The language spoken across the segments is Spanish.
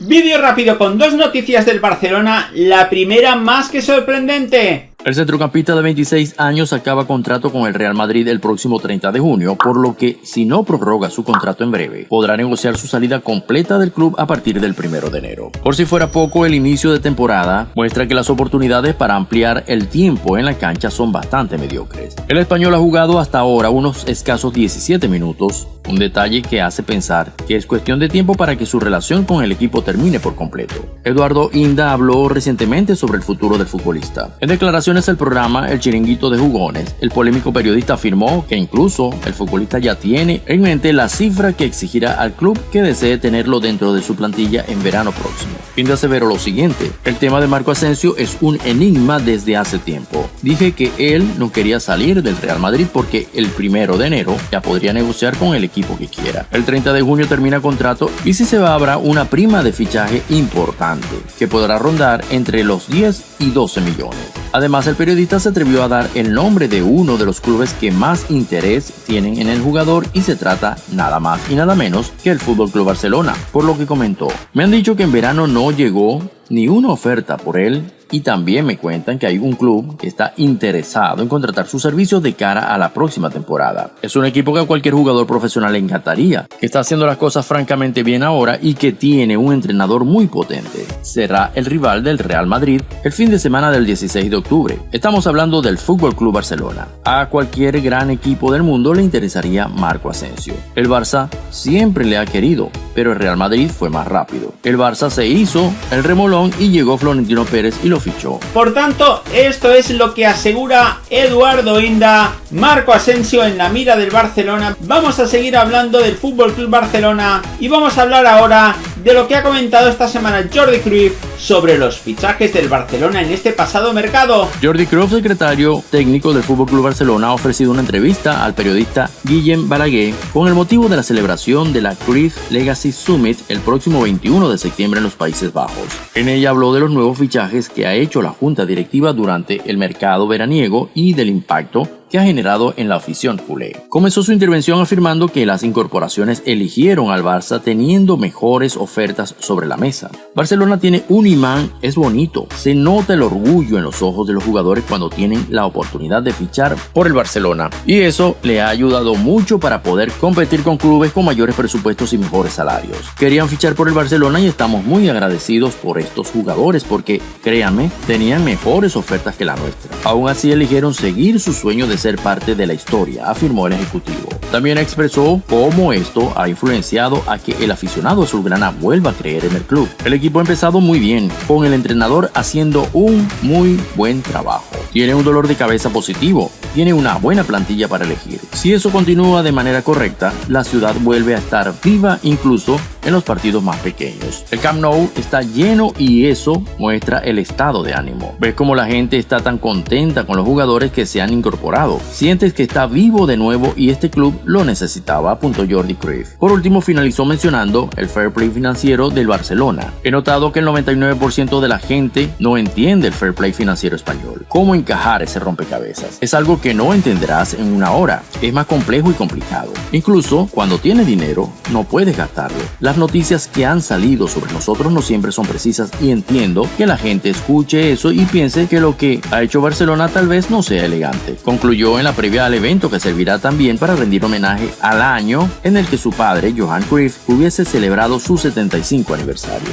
Vídeo rápido con dos noticias del Barcelona, la primera más que sorprendente. El centrocampista de 26 años acaba contrato con el Real Madrid el próximo 30 de junio, por lo que si no prorroga su contrato en breve, podrá negociar su salida completa del club a partir del 1 de enero. Por si fuera poco, el inicio de temporada muestra que las oportunidades para ampliar el tiempo en la cancha son bastante mediocres. El español ha jugado hasta ahora unos escasos 17 minutos, un detalle que hace pensar que es cuestión de tiempo para que su relación con el equipo termine por completo. Eduardo Inda habló recientemente sobre el futuro del futbolista. En declaraciones el programa El Chiringuito de Jugones, el polémico periodista afirmó que incluso el futbolista ya tiene en mente la cifra que exigirá al club que desee tenerlo dentro de su plantilla en verano próximo. Fin de aseveró lo siguiente, el tema de Marco Asensio es un enigma desde hace tiempo. Dije que él no quería salir del Real Madrid porque el primero de enero ya podría negociar con el equipo que quiera. El 30 de junio termina contrato y si se va habrá una prima de fichaje importante que podrá rondar entre los 10 y 12 millones. Además, el periodista se atrevió a dar el nombre de uno de los clubes que más interés tienen en el jugador y se trata nada más y nada menos que el Fútbol Club Barcelona, por lo que comentó: "Me han dicho que en verano no llegó ni una oferta por él y también me cuentan que hay un club que está interesado en contratar sus servicios de cara a la próxima temporada. Es un equipo que a cualquier jugador profesional encantaría, que está haciendo las cosas francamente bien ahora y que tiene un entrenador muy potente. Será el rival del Real Madrid el fin de semana del 16 de octubre. Estamos hablando del Fútbol Club Barcelona. A cualquier gran equipo del mundo le interesaría Marco Asensio. El Barça siempre le ha querido, pero el Real Madrid fue más rápido. El Barça se hizo el remolón y llegó Florentino Pérez y lo fichó. Por tanto, esto es lo que asegura Eduardo Inda, Marco Asensio en la mira del Barcelona. Vamos a seguir hablando del Fútbol Club Barcelona y vamos a hablar ahora de lo que ha comentado esta semana Jordi Cruyff sobre los fichajes del Barcelona en este pasado mercado. Jordi Cruyff, secretario técnico del Fútbol Club Barcelona, ha ofrecido una entrevista al periodista Guillem Balaguer con el motivo de la celebración de la Cruyff Legacy Summit el próximo 21 de septiembre en los Países Bajos. En ella habló de los nuevos fichajes que ha hecho la junta directiva durante el mercado veraniego y del impacto que ha generado en la afición culé. Comenzó su intervención afirmando que las incorporaciones eligieron al Barça teniendo mejores ofertas sobre la mesa. Barcelona tiene un imán, es bonito, se nota el orgullo en los ojos de los jugadores cuando tienen la oportunidad de fichar por el Barcelona y eso le ha ayudado mucho para poder competir con clubes con mayores presupuestos y mejores salarios. Querían fichar por el Barcelona y estamos muy agradecidos por estos jugadores porque, créanme, tenían mejores ofertas que la nuestra. Aún así eligieron seguir su sueño de ser parte de la historia, afirmó el ejecutivo. También expresó cómo esto ha influenciado a que el aficionado azulgrana vuelva a creer en el club. El equipo ha empezado muy bien, con el entrenador haciendo un muy buen trabajo. Tiene un dolor de cabeza positivo, tiene una buena plantilla para elegir. Si eso continúa de manera correcta, la ciudad vuelve a estar viva incluso en los partidos más pequeños. El Camp Nou está lleno y eso muestra el estado de ánimo. Ves cómo la gente está tan contenta con los jugadores que se han incorporado. Sientes que está vivo de nuevo y este club lo necesitaba, apuntó Jordi Cruyff. Por último, finalizó mencionando el fair play financiero del Barcelona. He notado que el 99% de la gente no entiende el fair play financiero español. ¿Cómo encajar ese rompecabezas? Es algo que no entenderás en una hora. Es más complejo y complicado. Incluso cuando tienes dinero, no puedes gastarlo. Las noticias que han salido sobre nosotros no siempre son precisas y entiendo que la gente escuche eso y piense que lo que ha hecho Barcelona tal vez no sea elegante. Concluyó en la previa al evento que servirá también para rendir homenaje al año en el que su padre, Johan Cruyff, hubiese celebrado su 75 aniversario.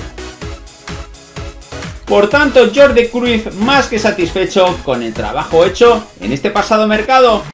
Por tanto, Jordi Cruyff más que satisfecho con el trabajo hecho en este pasado mercado.